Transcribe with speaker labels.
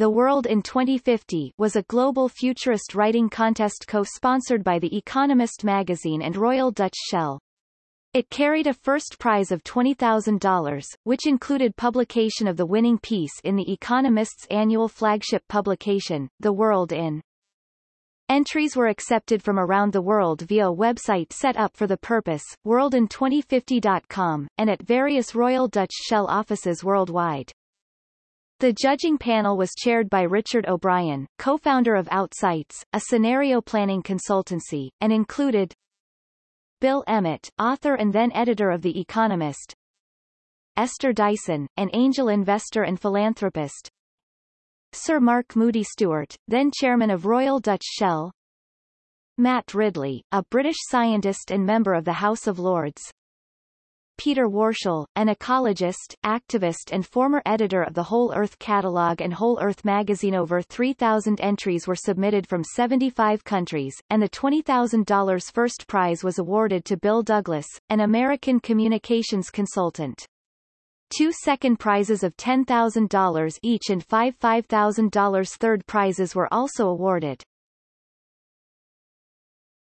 Speaker 1: The World in 2050 was a global futurist writing contest co-sponsored by The Economist magazine and Royal Dutch Shell. It carried a first prize of $20,000, which included publication of the winning piece in The Economist's annual flagship publication, The World in. Entries were accepted from around the world via a website set up for the purpose, worldin2050.com, and at various Royal Dutch Shell offices worldwide. The judging panel was chaired by Richard O'Brien, co-founder of Outsights, a scenario planning consultancy, and included Bill Emmott, author and then editor of The Economist, Esther Dyson, an angel investor and philanthropist, Sir Mark Moody Stuart, then chairman of Royal Dutch Shell, Matt Ridley, a British scientist and member of the House of Lords, Peter Warshall, an ecologist, activist and former editor of the Whole Earth Catalog and Whole Earth magazine over 3,000 entries were submitted from 75 countries, and the $20,000 first prize was awarded to Bill Douglas, an American communications consultant. Two second prizes of $10,000 each and five $5,000 third prizes were also awarded.